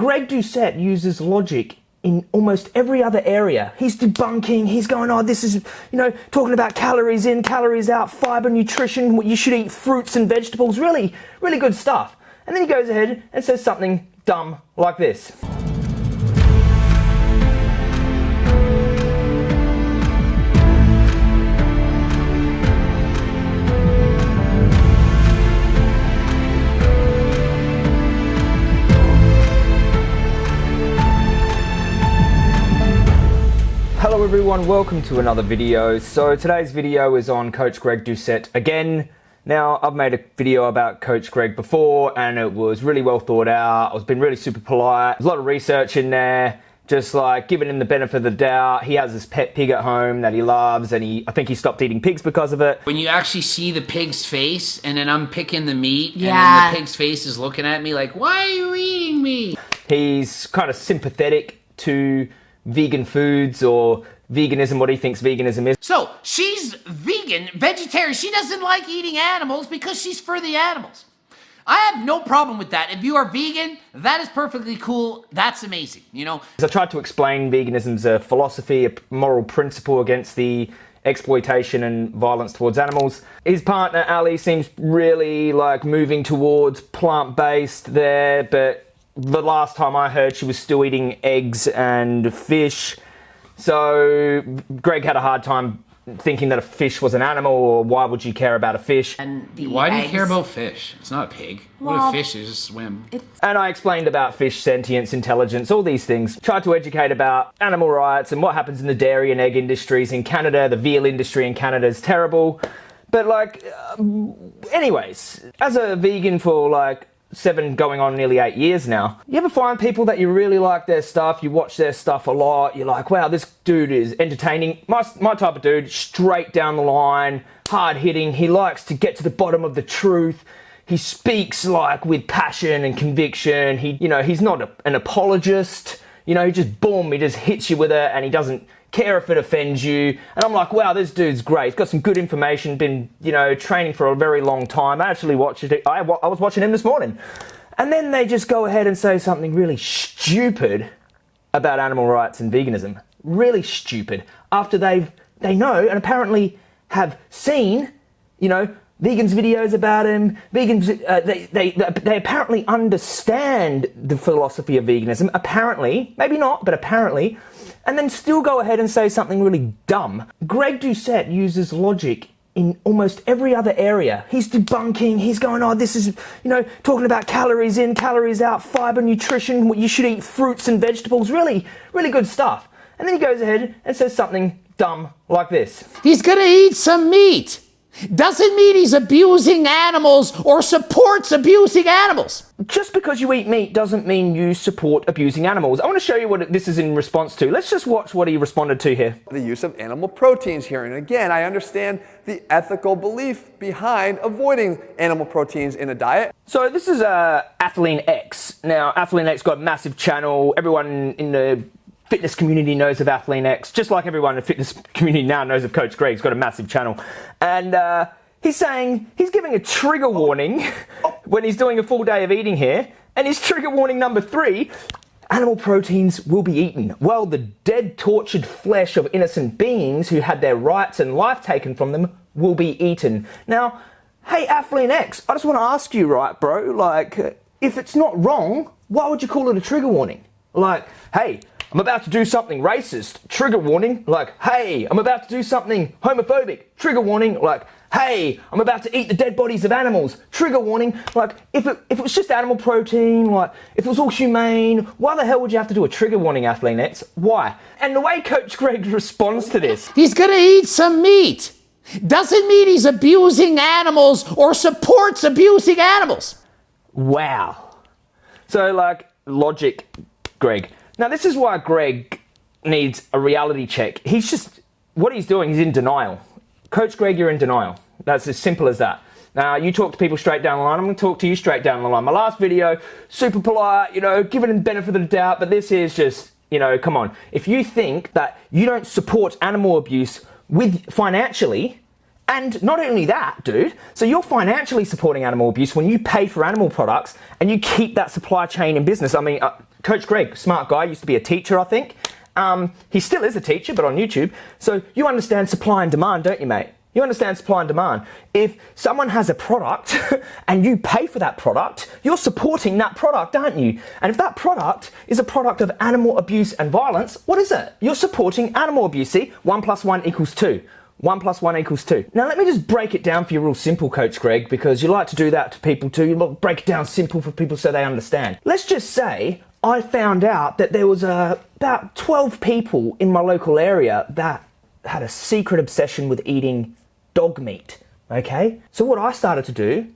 Greg Doucette uses logic in almost every other area. He's debunking, he's going, oh, this is, you know, talking about calories in, calories out, fiber, nutrition, what you should eat fruits and vegetables, really, really good stuff. And then he goes ahead and says something dumb like this. Hello everyone, welcome to another video. So today's video is on Coach Greg Doucette again. Now, I've made a video about Coach Greg before and it was really well thought out. I was being really super polite. There's a lot of research in there. Just like giving him the benefit of the doubt. He has his pet pig at home that he loves and he I think he stopped eating pigs because of it. When you actually see the pig's face and then I'm picking the meat Yeah. and then the pig's face is looking at me like, why are you eating me? He's kind of sympathetic to vegan foods or veganism, what he thinks veganism is. So she's vegan, vegetarian. She doesn't like eating animals because she's for the animals. I have no problem with that. If you are vegan, that is perfectly cool. That's amazing. You know, I tried to explain veganism's a philosophy, a moral principle against the exploitation and violence towards animals. His partner Ali seems really like moving towards plant-based there, but the last time I heard she was still eating eggs and fish. So Greg had a hard time thinking that a fish was an animal or why would you care about a fish? And the why do you care about fish? It's not a pig. what Well, a fish is just swim. And I explained about fish sentience, intelligence, all these things. Tried to educate about animal rights and what happens in the dairy and egg industries in Canada. The veal industry in Canada is terrible. But, like, um, anyways, as a vegan for like seven going on nearly eight years now, you ever find people that you really like their stuff, you watch their stuff a lot, you're like, wow, this dude is entertaining. My, my type of dude, straight down the line, hard hitting. He likes to get to the bottom of the truth he speaks like with passion and conviction. He, you know, he's not a, an apologist. You know, he just boom, he just hits you with it, and he doesn't care if it offends you. And I'm like, wow, this dude's great. He's got some good information. Been, you know, training for a very long time. I actually watched it. I, I was watching him this morning, and then they just go ahead and say something really stupid about animal rights and veganism. Really stupid. After they've they know and apparently have seen, you know, vegans videos about him. Vegans uh, they, they they apparently understand the philosophy of veganism. Apparently, maybe not, but apparently, and then still go ahead and say something really dumb. Greg Doucette uses logic in almost every other area. He's debunking, he's going, oh, this is, you know, talking about calories in, calories out, fiber, nutrition, what you should eat fruits and vegetables, really, really good stuff. And then he goes ahead and says something dumb like this. He's gonna eat some meat. Doesn't mean he's abusing animals or supports abusing animals. Just because you eat meat doesn't mean you support abusing animals. I want to show you what this is in response to. Let's just watch what he responded to here. the use of animal proteins here. And again, I understand the ethical belief behind avoiding animal proteins in a diet. So this is uh, Athlean X. Now, Athlean X got a massive channel. Everyone in the fitness community knows of Athlean X, just like everyone in the fitness community now knows of Coach Greg. He's got a massive channel. And uh, he's saying, he's giving a trigger warning when he's doing a full day of eating here. And his trigger warning number three Animal proteins will be eaten, while the dead, tortured flesh of innocent beings who had their rights and life taken from them will be eaten. Now, hey, Athlean X, I just want to ask you, right, bro? Like, if it's not wrong, why would you call it a trigger warning? Like, hey, I'm about to do something racist, trigger warning. Like, hey, I'm about to do something homophobic, trigger warning. Like, hey, I'm about to eat the dead bodies of animals, trigger warning. Like, if it, if it was just animal protein, like, if it was all humane, why the hell would you have to do a trigger warning, Athlean X? Why? And the way Coach Greg responds to this, He's gonna eat some meat. Doesn't mean he's abusing animals or supports abusing animals. Wow. So, like, logic, Greg. Now, this is why Greg needs a reality check. He's just, what he's doing, he's in denial. Coach Greg, you're in denial. That's as simple as that. Now, you talk to people straight down the line. I'm going to talk to you straight down the line. My last video, super polite, you know, giving him benefit of the doubt, but this is just, you know, come on. If you think that you don't support animal abuse with financially, And not only that, dude, so you're financially supporting animal abuse when you pay for animal products and you keep that supply chain in business. I mean, uh, Coach Greg, smart guy, used to be a teacher, I think. Um, he still is a teacher, but on YouTube. So you understand supply and demand, don't you, mate? You understand supply and demand. If someone has a product and you pay for that product, you're supporting that product, aren't you? And if that product is a product of animal abuse and violence, what is it? You're supporting animal abuse. See, one plus one equals two. One plus one equals two. Now let me just break it down for you real simple, Coach Greg, because you like to do that to people too. You break it down simple for people so they understand. Let's just say I found out that there was uh, about 12 people in my local area that had a secret obsession with eating dog meat. Okay? So what I started to do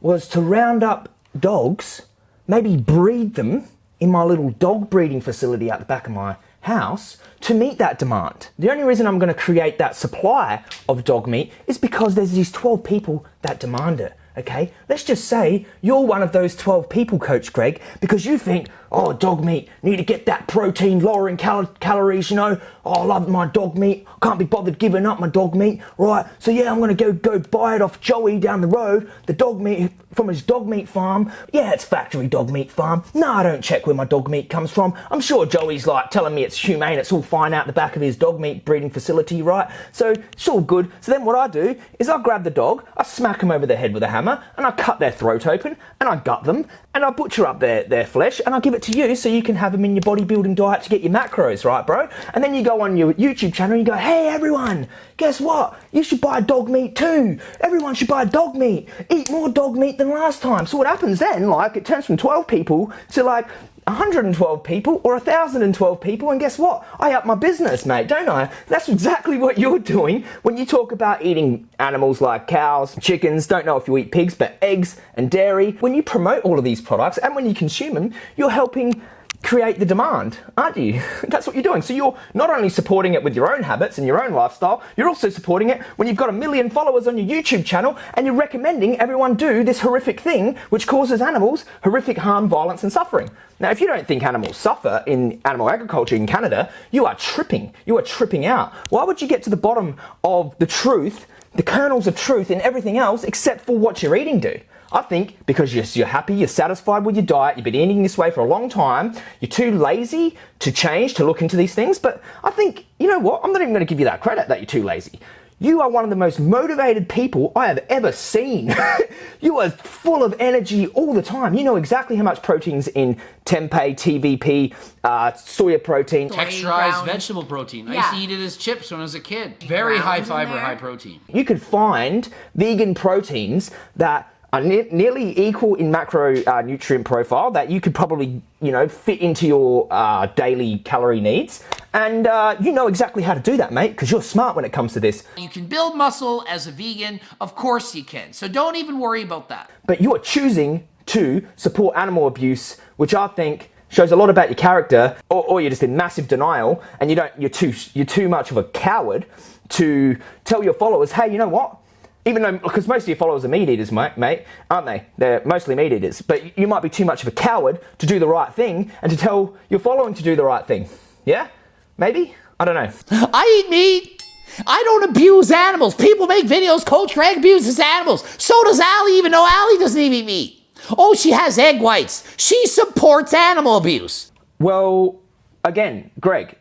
was to round up dogs, maybe breed them in my little dog breeding facility out the back of my house to meet that demand. The only reason I'm going to create that supply of dog meat is because there's these 12 people that demand it okay? Let's just say you're one of those 12 people, Coach Greg, because you think, oh, dog meat, need to get that protein, lowering cal calories, you know? Oh, I love my dog meat. Can't be bothered giving up my dog meat, right? So yeah, I'm gonna go go buy it off Joey down the road, the dog meat from his dog meat farm. Yeah, it's factory dog meat farm. No, I don't check where my dog meat comes from. I'm sure Joey's like telling me it's humane, it's all fine out the back of his dog meat breeding facility, right? So it's all good. So then what I do is I grab the dog, I smack him over the head with a hammer, and I cut their throat open, and I gut them, and I butcher up their, their flesh, and I give it to you so you can have them in your bodybuilding diet to get your macros, right, bro? And then you go on your YouTube channel and you go, hey, everyone, guess what? You should buy dog meat too. Everyone should buy dog meat. Eat more dog meat than last time. So what happens then, like, it turns from 12 people to like 112 people or 1,012 people, and guess what? I up my business, mate, don't I? That's exactly what you're doing when you talk about eating animals like cows, chickens, don't know if you eat pigs, but eggs and dairy. When you promote all of these products and when you consume them, you're helping create the demand, aren't you? That's what you're doing. So you're not only supporting it with your own habits and your own lifestyle, you're also supporting it when you've got a million followers on your YouTube channel and you're recommending everyone do this horrific thing which causes animals horrific harm, violence and suffering. Now, if you don't think animals suffer in animal agriculture in Canada, you are tripping. You are tripping out. Why would you get to the bottom of the truth, the kernels of truth in everything else except for what you're eating do? I think because you're, you're happy, you're satisfied with your diet, you've been eating this way for a long time, you're too lazy to change, to look into these things. But I think, you know what? I'm not even going to give you that credit that you're too lazy. You are one of the most motivated people I have ever seen. you are full of energy all the time. You know exactly how much protein's in tempeh, TVP, uh, soya protein. Texturized vegetable protein. Yeah. I used to eat it as chips when I was a kid. Very high fiber, high protein. You could find vegan proteins that are ne nearly equal in macro uh, nutrient profile that you could probably you know fit into your uh, daily calorie needs. And uh, you know exactly how to do that mate because you're smart when it comes to this. You can build muscle as a vegan. Of course you can. So don't even worry about that. But you are choosing to support animal abuse which i think shows a lot about your character or, or you're just in massive denial and you don't you're too you're too much of a coward to tell your followers hey you know what even though, because most of your followers are meat eaters, mate, mate, aren't they? They're mostly meat eaters. But you might be too much of a coward to do the right thing and to tell your following to do the right thing. Yeah? Maybe? I don't know. I eat meat. I don't abuse animals. People make videos, Coach Greg abuses animals. So does Allie, even though Allie doesn't even eat meat. Oh, she has egg whites. She supports animal abuse. Well, again, Greg,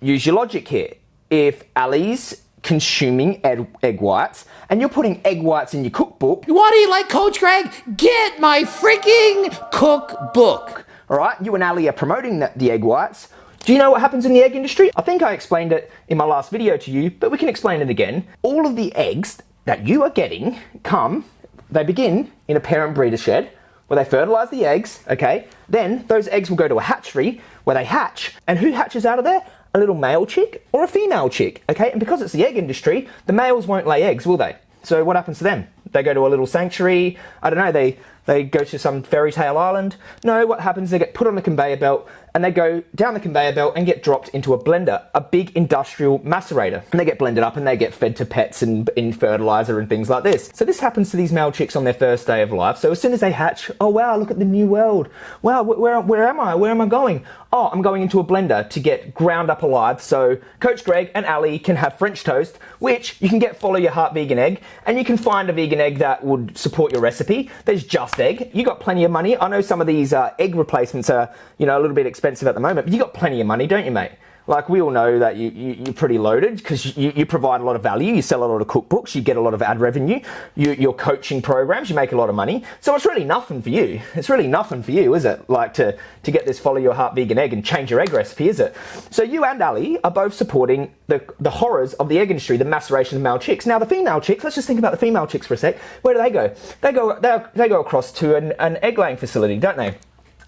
use your logic here. If Allie's consuming egg, egg whites and you're putting egg whites in your cookbook. What do you like, Coach Greg? Get my freaking cookbook. All right, you and Ali are promoting the, the egg whites. Do you know what happens in the egg industry? I think I explained it in my last video to you, but we can explain it again. All of the eggs that you are getting come, they begin in a parent breeder shed where they fertilize the eggs, okay? Then those eggs will go to a hatchery where they hatch. And who hatches out of there? A little male chick or a female chick, okay? And because it's the egg industry, the males won't lay eggs, will they? So what happens to them? They go to a little sanctuary, I don't know, they They go to some fairy tale island. No, what happens? They get put on the conveyor belt and they go down the conveyor belt and get dropped into a blender, a big industrial macerator. And they get blended up and they get fed to pets and in fertilizer and things like this. So this happens to these male chicks on their first day of life. So as soon as they hatch, oh wow, look at the new world. Wow, where, where am I? Where am I going? Oh, I'm going into a blender to get ground up alive so Coach Greg and Ali can have French toast, which you can get follow your heart vegan egg and you can find a vegan egg that would support your recipe. There's just egg. You got plenty of money. I know some of these uh, egg replacements are, you know, a little bit expensive expensive at the moment, but you got plenty of money, don't you, mate? Like we all know that you, you are pretty loaded because you, you provide a lot of value. You sell a lot of cookbooks. You get a lot of ad revenue. You, your coaching programs. You make a lot of money. So it's really nothing for you. It's really nothing for you, is it? Like to to get this follow your heart vegan egg and change your egg recipe, is it? So you and Ali are both supporting the the horrors of the egg industry, the maceration of male chicks. Now the female chicks. Let's just think about the female chicks for a sec. Where do they go? They go they, they go across to an, an egg laying facility, don't they?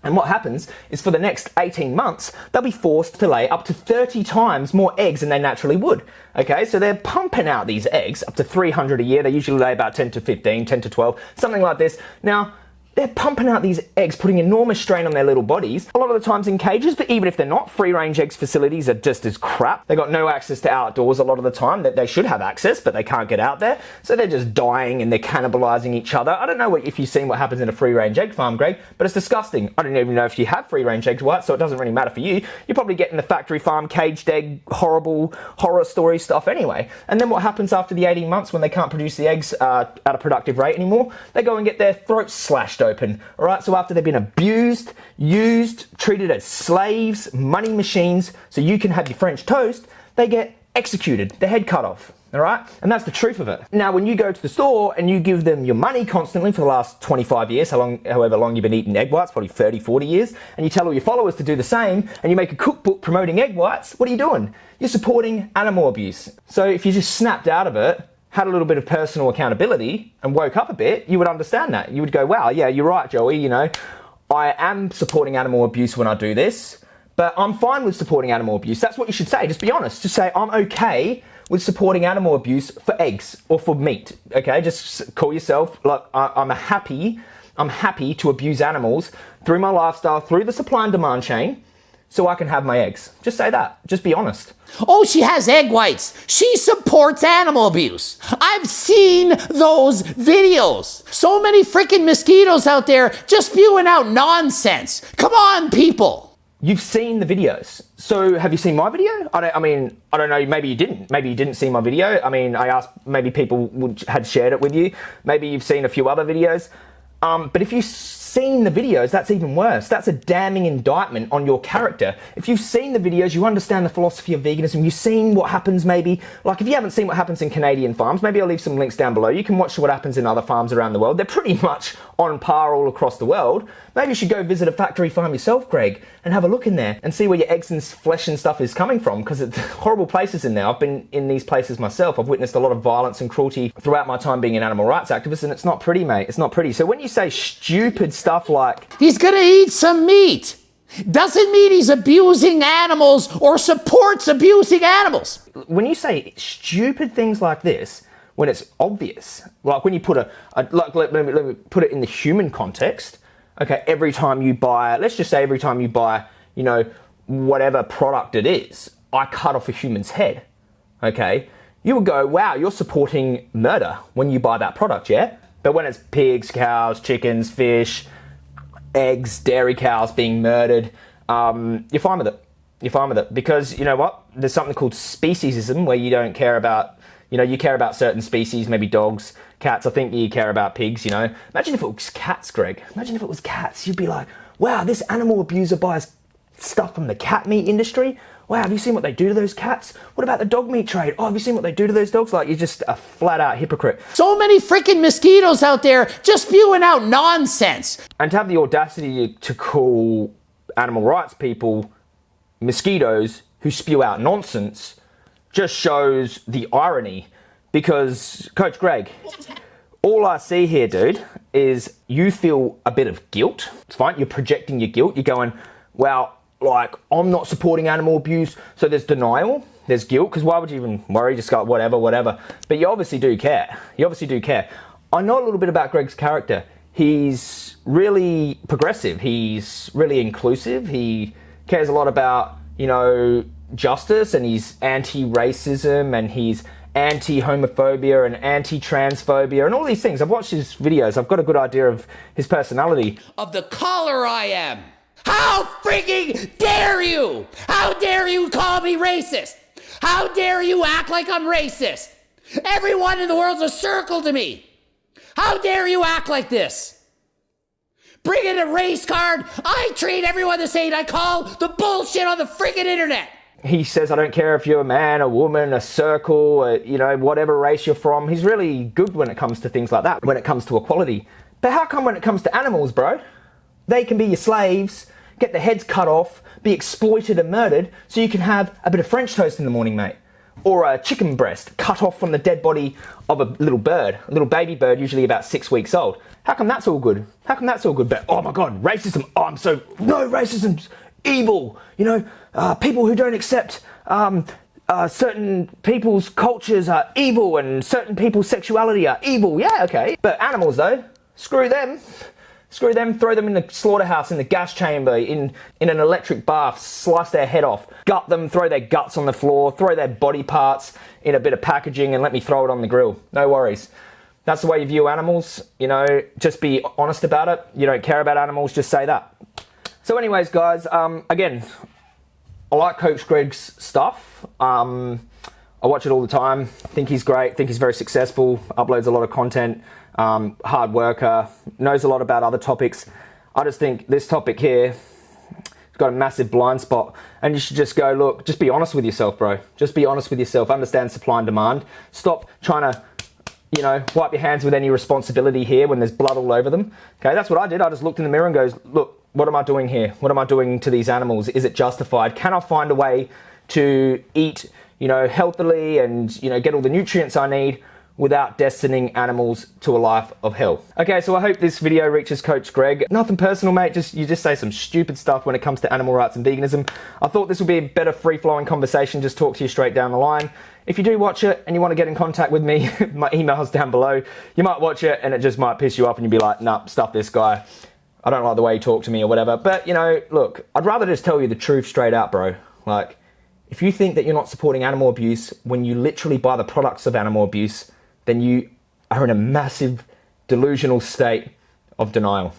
And what happens is for the next 18 months, they'll be forced to lay up to 30 times more eggs than they naturally would. Okay, so they're pumping out these eggs up to 300 a year. They usually lay about 10 to 15, 10 to 12, something like this. Now, they're pumping out these eggs, putting enormous strain on their little bodies. A lot of the times in cages, but even if they're not, free range eggs facilities are just as crap. They got no access to outdoors a lot of the time. That they should have access, but they can't get out there. So they're just dying and they're cannibalizing each other. I don't know what, if you've seen what happens in a free range egg farm, Greg, but it's disgusting. I don't even know if you have free range eggs, what, so it doesn't really matter for you. You're probably getting the factory farm caged egg, horrible horror story stuff anyway. And then what happens after the 18 months when they can't produce the eggs uh, at a productive rate anymore? They go and get their throats slashed open. All right, so after they've been abused, used, treated as slaves, money machines, so you can have your French toast, they get executed, their head cut off. All right, and that's the truth of it. Now, when you go to the store and you give them your money constantly for the last 25 years, how long, however long you've been eating egg whites, probably 30, 40 years, and you tell all your followers to do the same, and you make a cookbook promoting egg whites, what are you doing? You're supporting animal abuse. So if you just snapped out of it, had a little bit of personal accountability and woke up a bit, you would understand that. You would go, wow, yeah, you're right, Joey, you know, I am supporting animal abuse when I do this, but I'm fine with supporting animal abuse. That's what you should say. Just be honest. Just say, I'm okay with supporting animal abuse for eggs or for meat. Okay, just call yourself like I'm a happy. I'm happy to abuse animals through my lifestyle, through the supply and demand chain so I can have my eggs. Just say that. Just be honest. Oh, she has egg whites. She supports animal abuse. I've seen those videos. So many freaking mosquitoes out there just spewing out nonsense. Come on, people. You've seen the videos. So have you seen my video? I, don't, I mean, I don't know. Maybe you didn't. Maybe you didn't see my video. I mean, I asked. Maybe people would, had shared it with you. Maybe you've seen a few other videos. Um, but if you seen the videos, that's even worse. That's a damning indictment on your character. If you've seen the videos, you understand the philosophy of veganism, you've seen what happens maybe, like if you haven't seen what happens in Canadian farms, maybe I'll leave some links down below. You can watch what happens in other farms around the world. They're pretty much on par all across the world. Maybe you should go visit a factory farm yourself, Greg, and have a look in there and see where your eggs and flesh and stuff is coming from because it's horrible places in there. I've been in these places myself. I've witnessed a lot of violence and cruelty throughout my time being an animal rights activist and it's not pretty, mate. It's not pretty. So when you say stupid stuff like, He's gonna eat some meat. Doesn't mean he's abusing animals or supports abusing animals. When you say stupid things like this, when it's obvious, like when you put a, a like let, let, me, let me put it in the human context. Okay, every time you buy, let's just say every time you buy, you know, whatever product it is, I cut off a human's head. Okay, you would go, wow, you're supporting murder when you buy that product, yeah? But when it's pigs, cows, chickens, fish, eggs, dairy cows being murdered, um, you're fine with it. You're fine with it because you know what? There's something called speciesism where you don't care about, you know, you care about certain species, maybe dogs, cats. I think you care about pigs. You know, imagine if it was cats, Greg. Imagine if it was cats. You'd be like, wow, this animal abuser buys stuff from the cat meat industry. Wow, have you seen what they do to those cats? What about the dog meat trade? Oh, have you seen what they do to those dogs? Like, you're just a flat out hypocrite. So many freaking mosquitoes out there just spewing out nonsense. And to have the audacity to call animal rights people mosquitoes who spew out nonsense just shows the irony. Because, Coach Greg, all I see here, dude, is you feel a bit of guilt. It's fine, you're projecting your guilt. You're going, well, like I'm not supporting animal abuse. So there's denial, there's guilt, because why would you even worry? Just go whatever, whatever. But you obviously do care. You obviously do care. I know a little bit about Greg's character. he's really progressive. He's really inclusive. He cares a lot about, you know, justice and he's anti racism and he's anti homophobia and anti transphobia and all these things. I've watched his videos, I've got a good idea of his personality. Of the color I am. How freaking dare you? How dare you call me racist? How dare you act like I'm racist? Everyone in the world's a circle to me. How dare you act like this? Bring in a race card. I treat everyone the same. I call the bullshit on the freaking internet. He says, I don't care if you're a man, a woman, a circle, a, you know, whatever race you're from. He's really good when it comes to things like that, when it comes to equality. But how come when it comes to animals, bro? They can be your slaves, get their heads cut off, be exploited and murdered, so you can have a bit of French toast in the morning, mate. Or a chicken breast cut off from the dead body of a little bird, a little baby bird, usually about six weeks old. How come that's all good? How come that's all good? But oh my god, racism! Oh, I'm so no racism's evil. You know, uh, people who don't accept um, uh, certain people's cultures are evil, and certain people's sexuality are evil. Yeah, okay. But animals, though, screw them. Screw them, throw them in the slaughterhouse, in the gas chamber, in, in an electric bath, slice their head off, gut them, throw their guts on the floor, throw their body parts in a bit of packaging and let me throw it on the grill. No worries. That's the way you view animals. You know, just be honest about it. You don't care about animals, just say that. So, anyways, guys, um, again, I like Coach Greg's stuff. Um, I watch it all the time. Think he's great. Think he's very successful. Uploads a lot of content um, hard worker, knows a lot about other topics. I just think this topic here has got a massive blind spot, and you should just go look. Just be honest with yourself, bro. Just be honest with yourself. Understand supply and demand. Stop trying to you know, wipe your hands with any responsibility here when there's blood all over them. Okay, that's what I did. I just looked in the mirror and goes, look, what am I doing here? What am I doing to these animals? Is it justified? Can I find a way to eat, you know, healthily and, you know, get all the nutrients I need without destining animals to a life of hell. Okay, so I hope this video reaches Coach Greg. Nothing personal, mate, just you just say some stupid stuff when it comes to animal rights and veganism. I thought this would be a better free-flowing conversation, just talk to you straight down the line. If you do watch it and you want to get in contact with me, my email's down below. You might watch it and it just might piss you off and you'd be like, nah, stuff this guy. I don't like the way he talked to me or whatever. But, you know, look, I'd rather just tell you the truth straight out, bro. Like, if you think that you're not supporting animal abuse when you literally buy the products of animal abuse, then you are in a massive delusional state of denial.